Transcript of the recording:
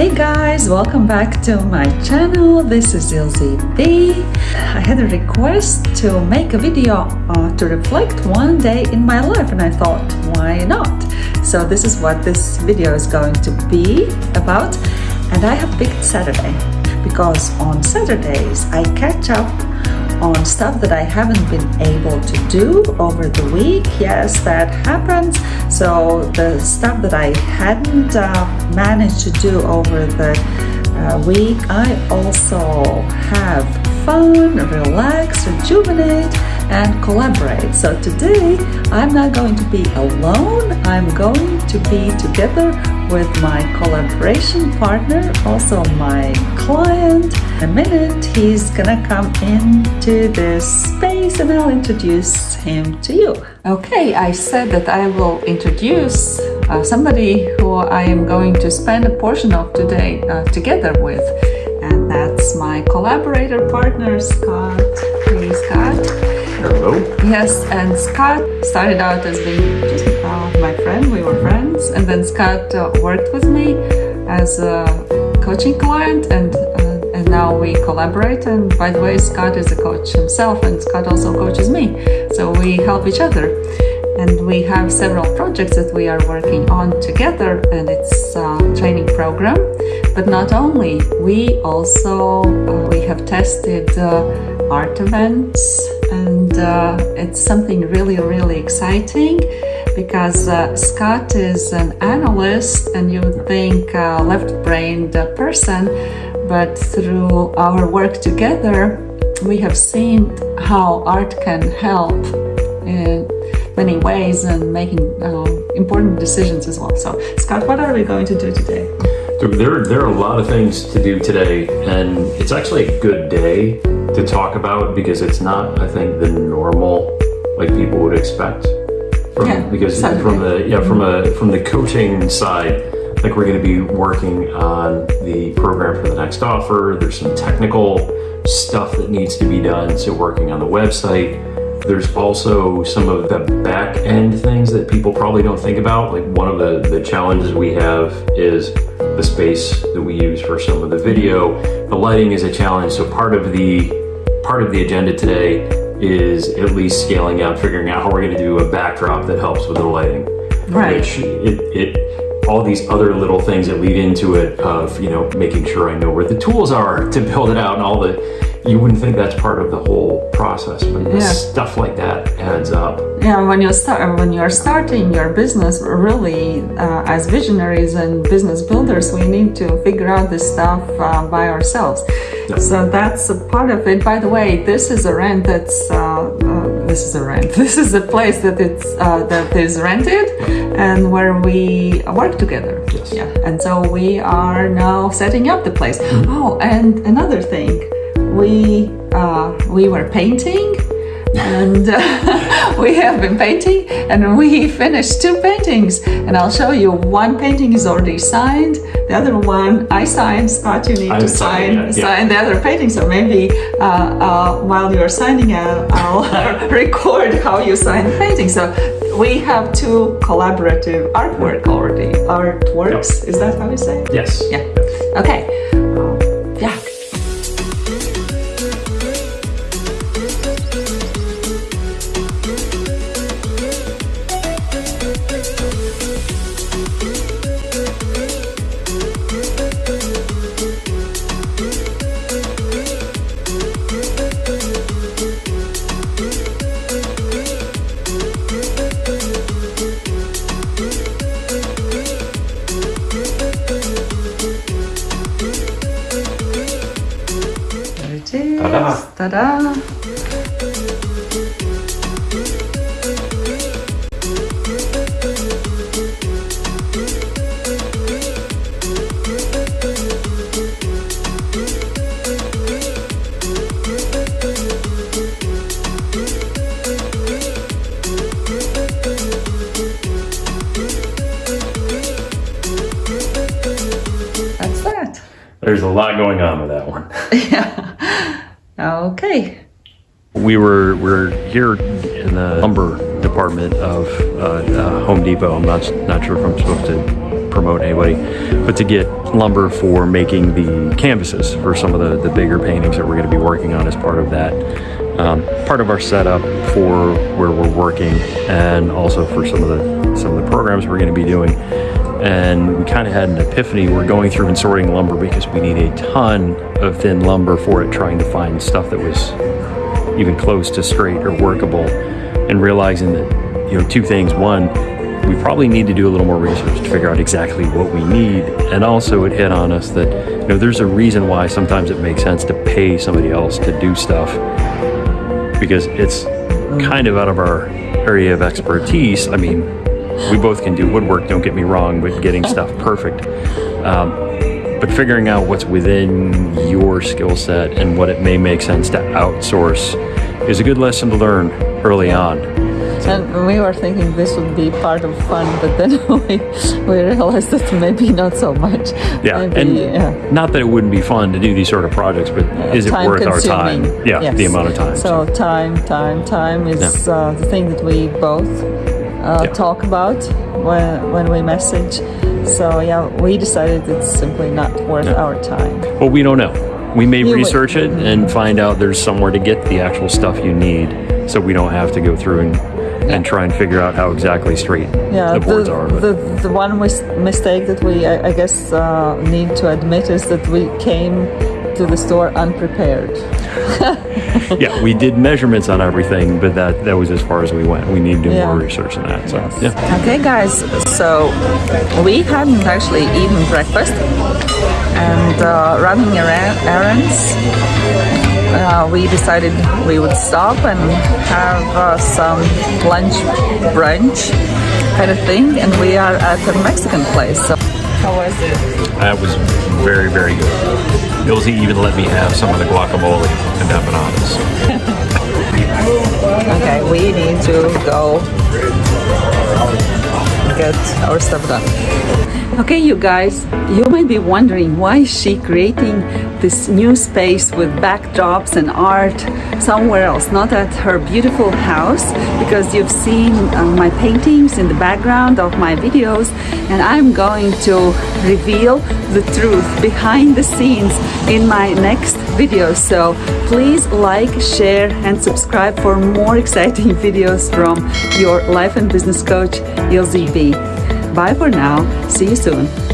Hey guys, welcome back to my channel. This is Ilze B. I had a request to make a video uh, to reflect one day in my life and I thought, why not? So this is what this video is going to be about and I have picked Saturday because on Saturdays I catch up on stuff that I haven't been able to do over the week. Yes, that happens. So the stuff that I hadn't uh, managed to do over the uh, week, I also have fun, relax, rejuvenate, and collaborate. So today, I'm not going to be alone. I'm going to be together with my collaboration partner, also my client. In a minute, he's gonna come into this space and I'll introduce him to you. Okay, I said that I will introduce uh, somebody who I am going to spend a portion of today uh, together with. And that's my collaborator partner, Scott. Hey, Scott. Hello. Yes, and Scott started out as being just uh, my friend. We were friends, and then Scott uh, worked with me as a coaching client, and uh, and now we collaborate. And by the way, Scott is a coach himself, and Scott also coaches me, so we help each other. And we have several projects that we are working on together, and it's a training program. But not only, we also uh, we have tested uh, art events and uh, it's something really really exciting because uh, Scott is an analyst and you would think a left-brained person but through our work together we have seen how art can help in many ways and making uh, important decisions as well. So Scott what are we going to do today? There, there are a lot of things to do today, and it's actually a good day to talk about because it's not, I think, the normal like people would expect. From, Yeah, because from the yeah from a from the coaching side, like we're going to be working on the program for the next offer. There's some technical stuff that needs to be done, so working on the website. There's also some of the back end things that people probably don't think about. Like one of the, the challenges we have is the space that we use for some of the video. The lighting is a challenge. So part of the part of the agenda today is at least scaling out, figuring out how we're going to do a backdrop that helps with the lighting. Right. Which it, it all these other little things that lead into it of you know making sure I know where the tools are to build it out and all the you wouldn't think that's part of the whole process, but Yeah. stuff like that adds up. Yeah, when you start, when you're starting your business, really, uh, as visionaries and business builders, we need to figure out this stuff uh, by ourselves. Yeah. So that's a part of it. By the way, this is a rent that's uh, uh, this is a rent. This is a place that it's uh, that is rented, and where we work together. Yes. Yeah, and so we are now setting up the place. Oh, and another thing, we uh, we were painting and uh, we have been painting and we finished two paintings. And i'll show you one painting is already signed the other one i signed scott you need I'm to sign yeah. sign the other painting. So maybe uh, uh, while you're signing uh, i'll record how you sign the painting. So we have two collaborative artwork already. Artworks is that how you say it? Yes. yeah. Okay Ta-da. Ta-da. That's that. There's a lot going on with that one. Yeah. Okay. We were we're here in the lumber department of uh, uh, Home Depot. I'm not not sure if I'm supposed to promote anybody, but to get lumber for making the canvases for some of the, the bigger paintings that we're going to be working on as part of that. Um, part of our setup for where we're working and also for some of the some of the programs we're going to be doing and we kind of had an epiphany. We're going through and sorting lumber because we need a ton of thin lumber for it, trying to find stuff that was even close to straight or workable, and realizing that, you know, two things. One, we probably need to do a little more research to figure out exactly what we need. And also, it hit on us that, you know, there's a reason why sometimes it makes sense to pay somebody else to do stuff because it's mm. kind of out of our area of expertise. I mean, we both can do woodwork, don't get me wrong, but getting stuff perfect. Um, but figuring out what's within your skill set and what it may make sense to outsource is a good lesson to learn early on. And we were thinking this would be part of fun, but then we, we realized that maybe not so much. Yeah, maybe, and yeah. not that it wouldn't be fun to do these sort of projects, but is it worth our time? Yeah, Yes. the amount of time. So time, time, time is Yeah. uh, the thing that we both uh, Yeah. talk about when when we message. So yeah, we decided it's simply not worth our time. Well, we don't know. We may would- research it and find out there's somewhere to get the actual stuff you need, so we don't have to go through and, and try and figure out how exactly straight Yeah, the boards the, are. But the, the one mis- mistake that we, I, I guess, uh, need to admit is that we came to the store unprepared. yeah, we did measurements on everything, but that that was as far as we went. We need to do Yeah. more research than that. So Yes. yeah. Okay, guys. So we hadn't actually eaten breakfast and uh, running around errands. Uh, we decided we would stop and have uh, some lunch brunch kind of thing, and we are at a Mexican place. So how was it? That was very, very good. Ilze even let me have some of the guacamole and empanadas. Okay, we need to go get our stuff done. Okay, you guys, you might be wondering why is she creating this new space with backdrops and art somewhere else, not at her beautiful house, because you've seen uh, my paintings in the background of my videos, and I'm going to reveal the truth behind the scenes in my next video. So please like, share, and subscribe for more exciting videos from your life and business coach, Ilze B. Bye for now. See you soon.